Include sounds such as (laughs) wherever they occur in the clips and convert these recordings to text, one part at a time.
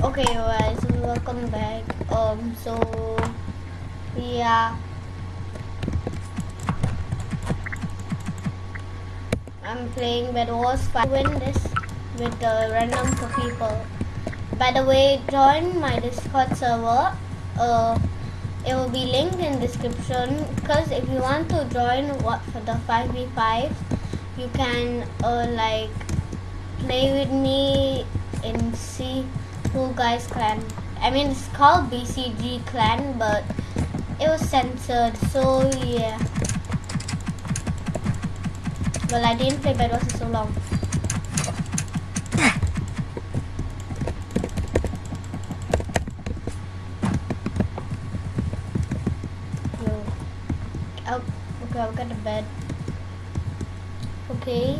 Okay, guys, welcome back. Um, so yeah, I'm playing Bed Wars. I win this with the random people. By the way, join my Discord server. Uh, it will be linked in description. Cause if you want to join what for the five v five, you can uh like play with me and C Cool Guys Clan. I mean, it's called BCG Clan, but it was censored, so yeah. Well, I didn't play Bedwars for so long. Oh, okay, I'll get to bed. Okay.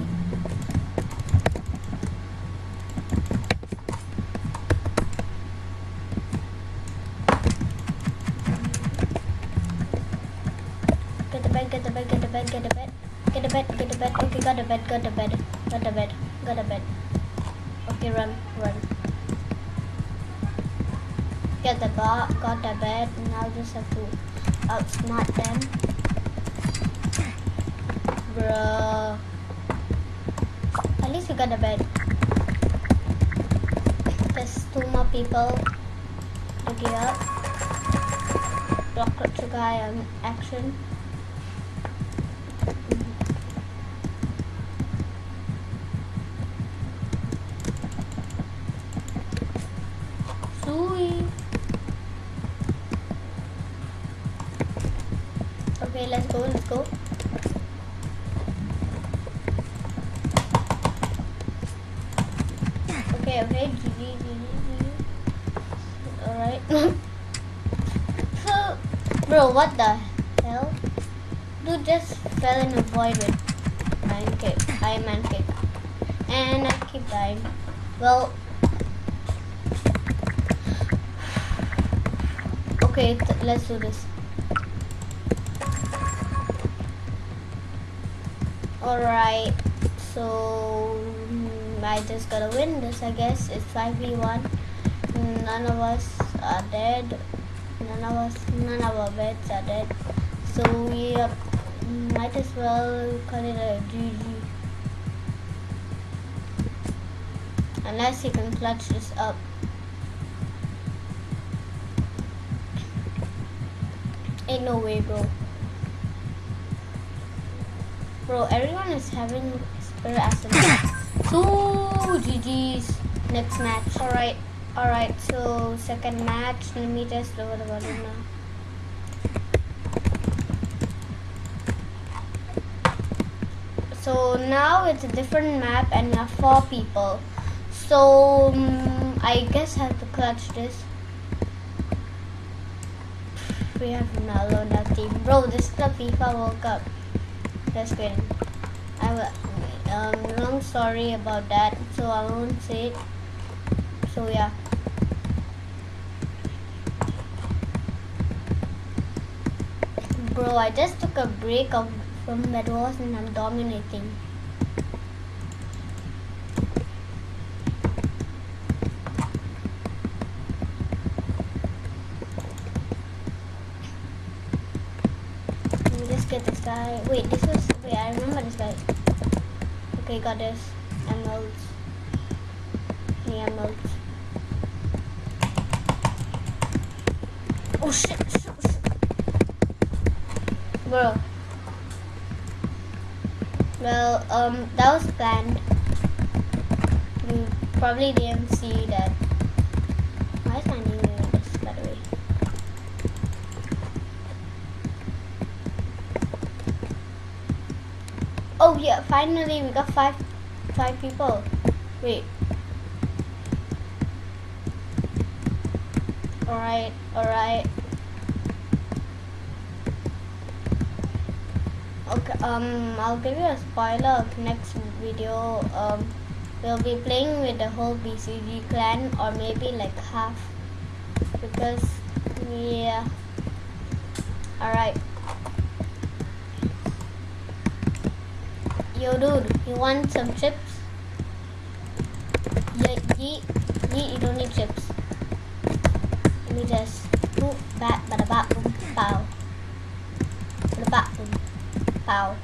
Get the get the bed, get the bed, get the bed. Get the bed, get the bed. Okay, got the bed, got the bed. Got the bed, got the bed. Okay, run, run. Get the bar, got the bed. Now just have to outsmart them. Bruh. At least we got the bed. There's two more people to get up. Rocket guy on action. Sweet. Okay, let's go, let's go. Okay, okay, GG, GG, GG. Alright. (laughs) so, bro, what the hell? Dude just fell in a void with Iron Kick, Iron Man Kick. And I keep dying. Well, okay, let's do this. Alright, so mm, I just gotta win this, I guess. It's 5v1. None of us are dead. None of us, none of our beds are dead. So we uh, might as well call it a GG. Unless you can clutch this up. Ain't no way, bro. Bro, everyone is having spirit acid. Two GG's next match. Alright, alright, so second match. Let me just lower the volume now. So now it's a different map and we have four people. So um, I guess I have to clutch this. We have Nalo on our team. Bro, this is the FIFA World Cup. Just kidding. I will, um, long story about that, so I won't say it. So yeah. Bro, I just took a break of, from Bedwars and I'm dominating. Let me just get this guy. Wait, this was. Wait, I remember this guy. Okay, got this. Emeralds. The emeralds. Oh shit, shit, shit. Bro. Well, um, that was planned. You probably didn't see that. Why is my name doing this, by the way? Oh yeah, finally we got five five people. Wait. Alright, alright. Okay, um I'll give you a spoiler of next video. Um we'll be playing with the whole BCG clan or maybe like half because yeah. Alright. Yo, dude, you want some chips? Yeah, yeet, yeet, you don't need chips. Let me just boop, bat, bada, bat, boom, pow. Bada, bat, boom, pow.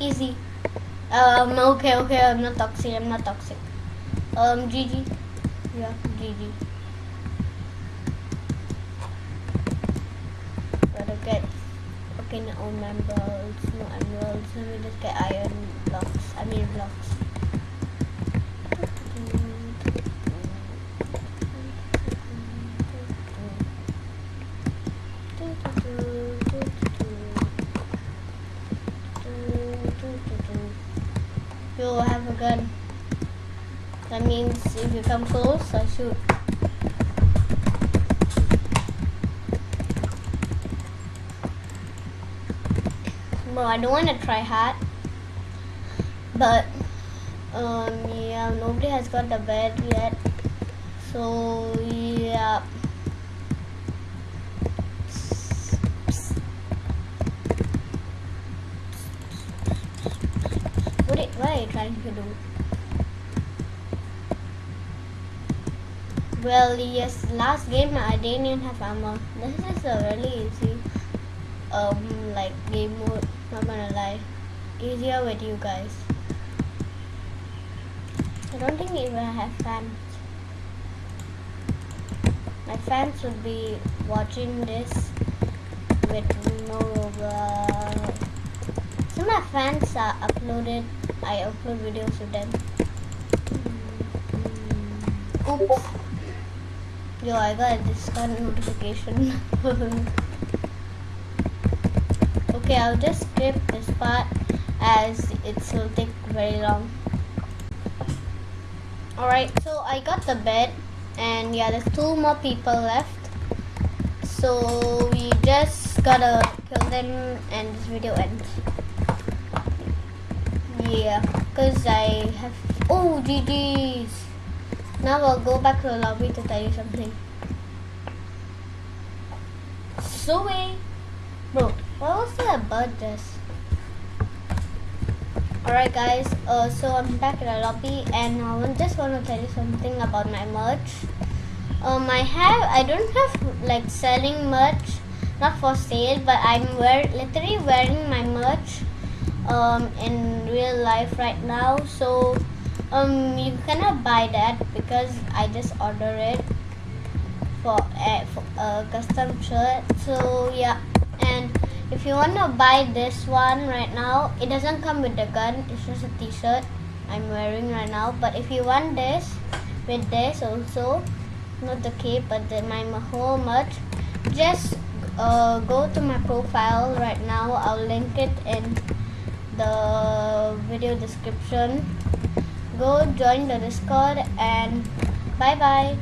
Easy. Um, okay, okay, I'm not toxic, I'm not toxic. Um, GG. Yeah, GG. Gotta get fucking own emeralds, no emeralds, let me just get iron blocks, I mean blocks. That means if you come close, I shoot. Bro, I don't want to try hard. But, um, yeah, nobody has got the bed yet. So, yeah. What, what are you trying to do? Well, yes, last game I didn't even have ammo. This is a really easy, um, like game mode. Not gonna lie, easier with you guys. I don't think even I have fans. My fans would be watching this with no. Uh, of my fans are uploaded. I upload videos with them. Oops. Yo, I got a Discord notification. (laughs) okay, I'll just skip this part as it will take very long. Alright, so I got the bed and yeah, there's two more people left. So we just gotta kill them and this video ends. Yeah, because I have... Oh, GG's! Now I'll go back to the lobby to tell you something. So bro, what was that about this? Alright guys, uh, so I'm back in the lobby and I just want to tell you something about my merch. Um, I have, I don't have like selling merch, not for sale, but I'm wear, literally wearing my merch um, in real life right now. So um you cannot buy that because I just order it for a, for a custom shirt. So yeah. And if you want to buy this one right now it doesn't come with the gun. It's just a t-shirt I'm wearing right now. But if you want this with this also not the cape but the, my whole merch just uh, go to my profile right now. I'll link it in the video description go join the discord and bye bye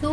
so